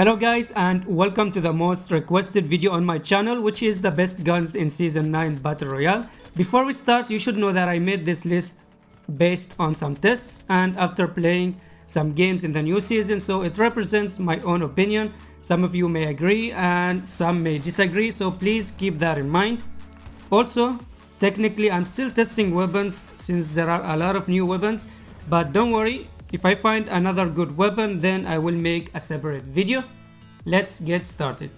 Hello guys and welcome to the most requested video on my channel which is the best guns in season 9 battle royale. Before we start you should know that I made this list based on some tests and after playing some games in the new season so it represents my own opinion. Some of you may agree and some may disagree so please keep that in mind. Also technically I'm still testing weapons since there are a lot of new weapons but don't worry if I find another good weapon then I will make a separate video. Let's get started.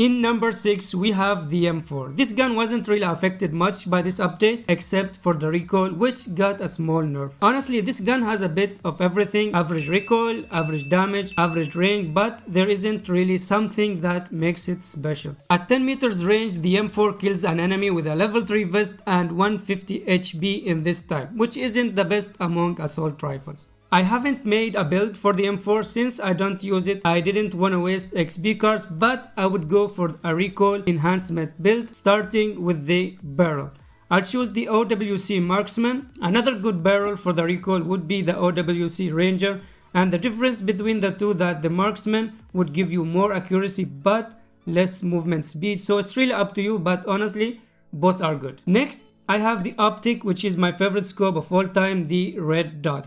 In number 6 we have the M4. This gun wasn't really affected much by this update except for the recoil which got a small nerf. Honestly this gun has a bit of everything average recoil, average damage, average range but there isn't really something that makes it special. At 10 meters range the M4 kills an enemy with a level 3 vest and 150 HP in this time which isn't the best among assault rifles. I haven't made a build for the M4 since I don't use it. I didn't want to waste XP cards but I would go for a recoil enhancement build starting with the barrel. I'll choose the OWC Marksman. Another good barrel for the recoil would be the OWC Ranger and the difference between the two that the Marksman would give you more accuracy but less movement speed so it's really up to you but honestly both are good. Next I have the optic which is my favorite scope of all time the red dot.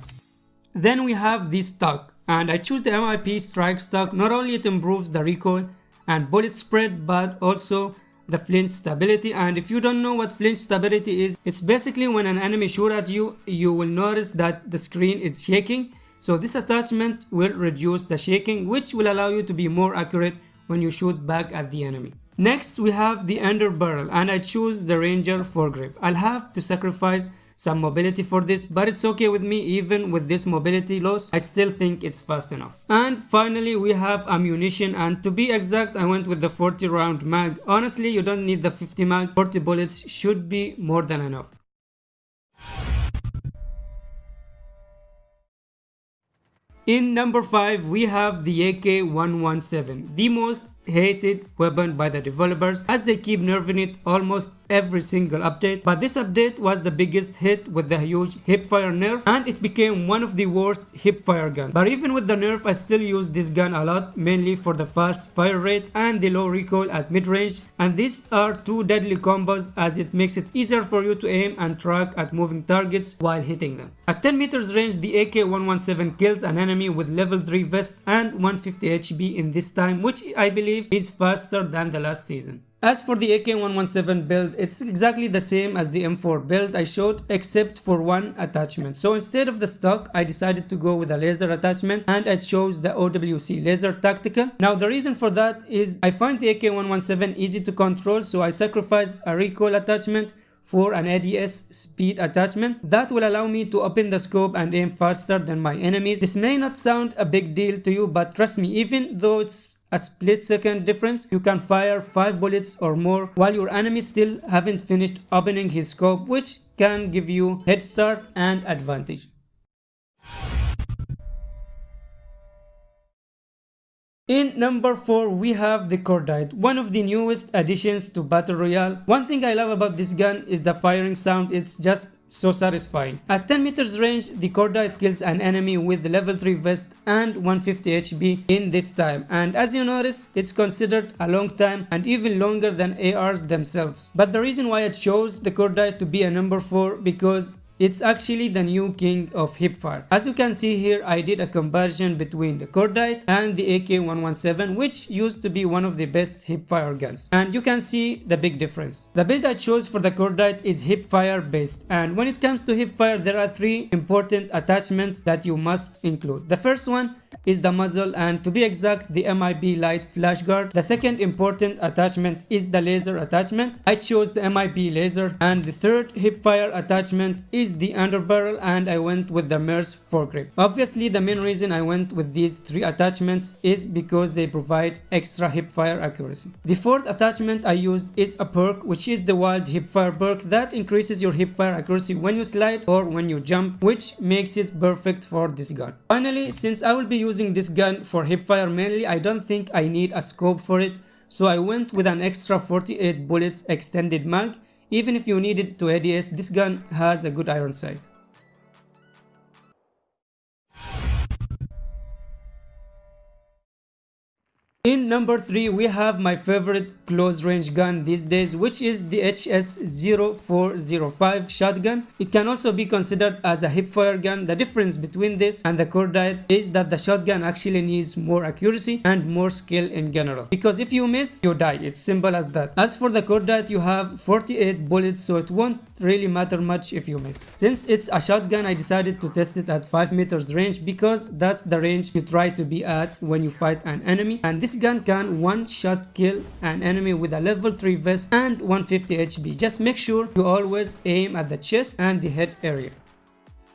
Then we have this stock and I choose the MIP strike stock not only it improves the recoil and bullet spread but also the flinch stability and if you don't know what flinch stability is it's basically when an enemy shoot at you you will notice that the screen is shaking so this attachment will reduce the shaking which will allow you to be more accurate when you shoot back at the enemy. Next we have the underbarrel and I choose the ranger foregrip. I'll have to sacrifice some mobility for this but it's okay with me even with this mobility loss I still think it's fast enough. And finally we have ammunition and to be exact I went with the 40 round mag. Honestly you don't need the 50 mag 40 bullets should be more than enough. In number 5 we have the AK-117, the most hated weapon by the developers as they keep nerfing it almost every single update but this update was the biggest hit with the huge hipfire nerf and it became one of the worst hipfire guns but even with the nerf I still use this gun a lot mainly for the fast fire rate and the low recoil at mid-range and these are two deadly combos as it makes it easier for you to aim and track at moving targets while hitting them. At 10 meters range the AK-117 kills an enemy with level 3 vest and 150 HP in this time which I believe is faster than the last season. As for the AK-117 build, it's exactly the same as the M4 build I showed except for one attachment. So instead of the stock, I decided to go with a laser attachment and I chose the OWC Laser Tactical. Now the reason for that is I find the AK-117 easy to control so I sacrificed a recoil attachment for an ADS speed attachment that will allow me to open the scope and aim faster than my enemies. This may not sound a big deal to you but trust me even though it's a split second difference, you can fire 5 bullets or more while your enemy still haven't finished opening his scope which can give you head start and advantage. In number 4 we have the Cordite, one of the newest additions to Battle Royale. One thing I love about this gun is the firing sound, it's just so satisfying. At 10 meters range, the Cordite kills an enemy with level 3 vest and 150 HP in this time and as you notice it's considered a long time and even longer than ARs themselves. But the reason why I chose the Cordite to be a number 4 because it's actually the new king of hipfire. As you can see here, I did a comparison between the Cordite and the AK-117 which used to be one of the best hipfire guns. And you can see the big difference. The build I chose for the Cordite is hipfire based and when it comes to hipfire there are three important attachments that you must include. The first one is the muzzle and to be exact the MIP light flash guard. The second important attachment is the laser attachment. I chose the MIP laser and the third hipfire attachment is the underbarrel and I went with the MERC foregrip. Obviously the main reason I went with these three attachments is because they provide extra hipfire accuracy. The fourth attachment I used is a perk which is the wild hipfire perk that increases your hipfire accuracy when you slide or when you jump which makes it perfect for this gun. Finally since I will be using this gun for hipfire mainly I don't think I need a scope for it so I went with an extra 48 bullets extended mag. Even if you need it to ADS, this gun has a good iron sight. In number 3 we have my favorite close range gun these days which is the HS0405 shotgun. It can also be considered as a hipfire gun. The difference between this and the cordite is that the shotgun actually needs more accuracy and more skill in general. Because if you miss you die. It's simple as that. As for the cordite you have 48 bullets so it won't really matter much if you miss. Since it's a shotgun I decided to test it at 5 meters range because that's the range you try to be at when you fight an enemy and this this gun can one shot kill an enemy with a level 3 vest and 150 HP. Just make sure you always aim at the chest and the head area.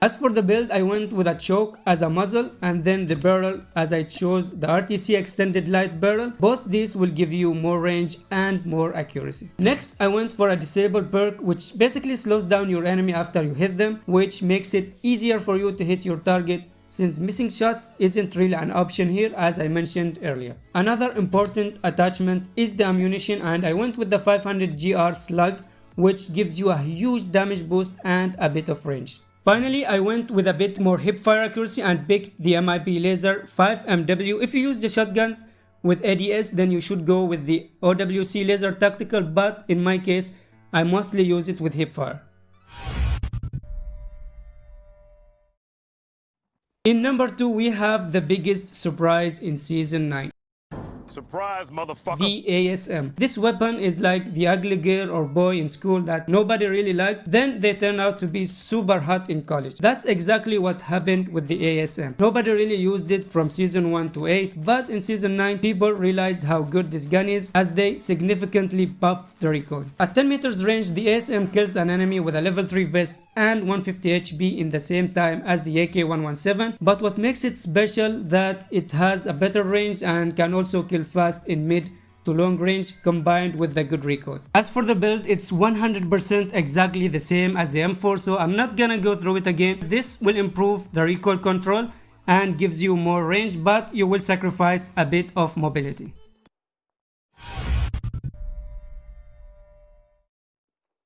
As for the build, I went with a choke as a muzzle and then the barrel as I chose the RTC extended light barrel. Both these will give you more range and more accuracy. Next, I went for a disabled perk which basically slows down your enemy after you hit them, which makes it easier for you to hit your target since missing shots isn't really an option here as I mentioned earlier. Another important attachment is the ammunition and I went with the 500 GR slug which gives you a huge damage boost and a bit of range. Finally, I went with a bit more hip fire accuracy and picked the MIP Laser 5MW. If you use the shotguns with ADS, then you should go with the OWC Laser Tactical, but in my case, I mostly use it with hip In number 2 we have the biggest surprise in season 9. Surprise, motherfucker. The ASM. This weapon is like the ugly girl or boy in school that nobody really liked. Then they turn out to be super hot in college. That's exactly what happened with the ASM. Nobody really used it from season 1 to 8, but in season 9 people realized how good this gun is as they significantly buffed the recoil. At 10 meters range, the ASM kills an enemy with a level 3 vest and 150 HP in the same time as the AK-117 but what makes it special that it has a better range and can also kill fast in mid to long range combined with the good recoil. As for the build, it's 100% exactly the same as the M4 so I'm not gonna go through it again. This will improve the recoil control and gives you more range but you will sacrifice a bit of mobility.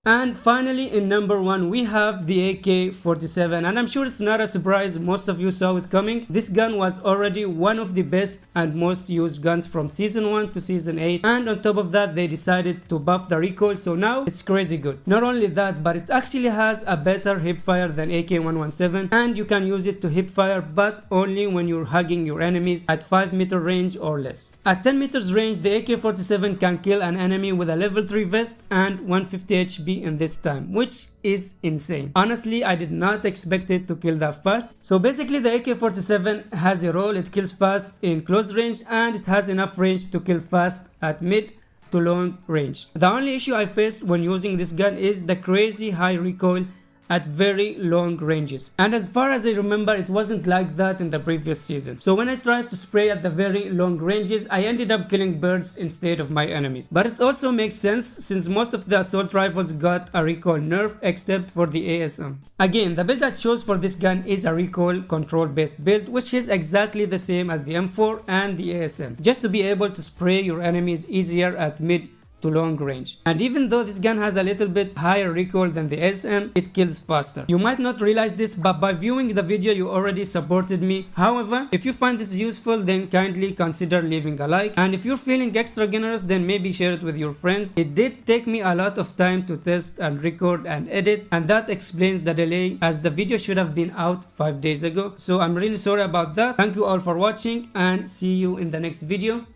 And finally in number 1 we have the AK-47 and I'm sure it's not a surprise most of you saw it coming. This gun was already one of the best and most used guns from season 1 to season 8 and on top of that they decided to buff the recoil so now it's crazy good. Not only that but it actually has a better hipfire than AK-117 and you can use it to hipfire but only when you're hugging your enemies at 5 meter range or less. At 10 meters range the AK-47 can kill an enemy with a level 3 vest and 150 In this time which is insane. Honestly I did not expect it to kill that fast. So basically the AK-47 has a role it kills fast in close range and it has enough range to kill fast at mid to long range. The only issue I faced when using this gun is the crazy high recoil at very long ranges. And as far as I remember, it wasn't like that in the previous season. So when I tried to spray at the very long ranges, I ended up killing birds instead of my enemies. But it also makes sense since most of the assault rifles got a recoil nerf except for the ASM. Again, the build I chose for this gun is a recoil control based build which is exactly the same as the M4 and the ASM. Just to be able to spray your enemies easier at mid to long range. And even though this gun has a little bit higher recoil than the ASM, it kills faster. You might not realize this, but by viewing the video you already supported me. However, if you find this useful, then kindly consider leaving a like. And if you're feeling extra generous, then maybe share it with your friends. It did take me a lot of time to test and record and edit, and that explains the delay as the video should have been out 5 days ago. So I'm really sorry about that. Thank you all for watching and see you in the next video.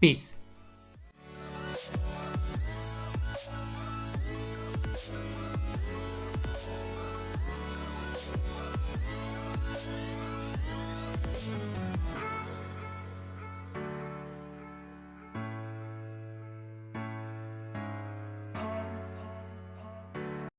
Peace.